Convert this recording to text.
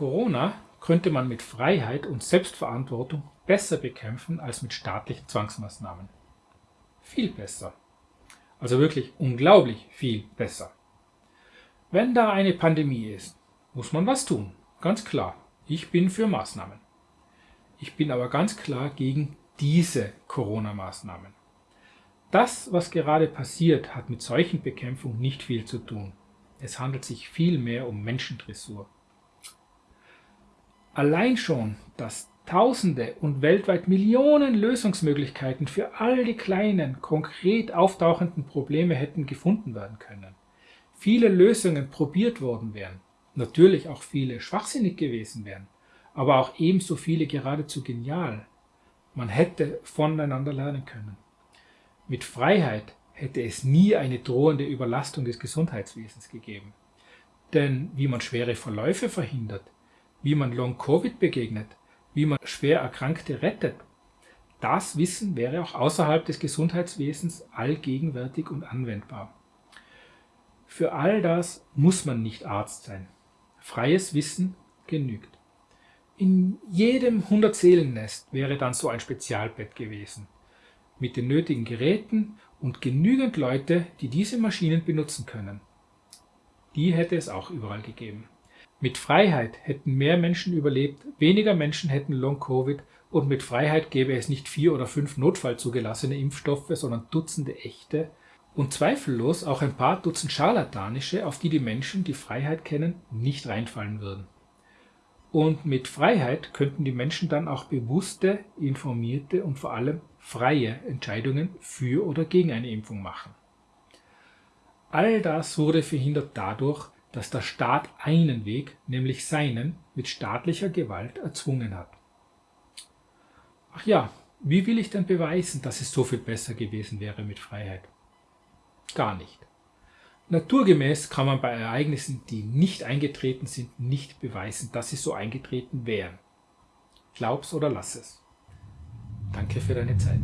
Corona könnte man mit Freiheit und Selbstverantwortung besser bekämpfen als mit staatlichen Zwangsmaßnahmen. Viel besser. Also wirklich unglaublich viel besser. Wenn da eine Pandemie ist, muss man was tun. Ganz klar. Ich bin für Maßnahmen. Ich bin aber ganz klar gegen diese Corona-Maßnahmen. Das, was gerade passiert, hat mit Seuchenbekämpfung nicht viel zu tun. Es handelt sich vielmehr um Menschendressur. Allein schon, dass Tausende und weltweit Millionen Lösungsmöglichkeiten für all die kleinen, konkret auftauchenden Probleme hätten gefunden werden können. Viele Lösungen probiert worden wären, natürlich auch viele schwachsinnig gewesen wären, aber auch ebenso viele geradezu genial. Man hätte voneinander lernen können. Mit Freiheit hätte es nie eine drohende Überlastung des Gesundheitswesens gegeben. Denn wie man schwere Verläufe verhindert, wie man Long-Covid begegnet, wie man schwer Erkrankte rettet, das Wissen wäre auch außerhalb des Gesundheitswesens allgegenwärtig und anwendbar. Für all das muss man nicht Arzt sein. Freies Wissen genügt. In jedem 100-Seelen-Nest wäre dann so ein Spezialbett gewesen mit den nötigen Geräten und genügend Leute, die diese Maschinen benutzen können. Die hätte es auch überall gegeben. Mit Freiheit hätten mehr Menschen überlebt, weniger Menschen hätten Long-Covid und mit Freiheit gäbe es nicht vier oder fünf Notfall zugelassene Impfstoffe, sondern Dutzende echte und zweifellos auch ein paar Dutzend scharlatanische, auf die die Menschen, die Freiheit kennen, nicht reinfallen würden. Und mit Freiheit könnten die Menschen dann auch bewusste, informierte und vor allem freie Entscheidungen für oder gegen eine Impfung machen. All das wurde verhindert dadurch, dass der Staat einen Weg, nämlich seinen, mit staatlicher Gewalt erzwungen hat. Ach ja, wie will ich denn beweisen, dass es so viel besser gewesen wäre mit Freiheit? Gar nicht. Naturgemäß kann man bei Ereignissen, die nicht eingetreten sind, nicht beweisen, dass sie so eingetreten wären. Glaub's oder lass es. Danke für deine Zeit.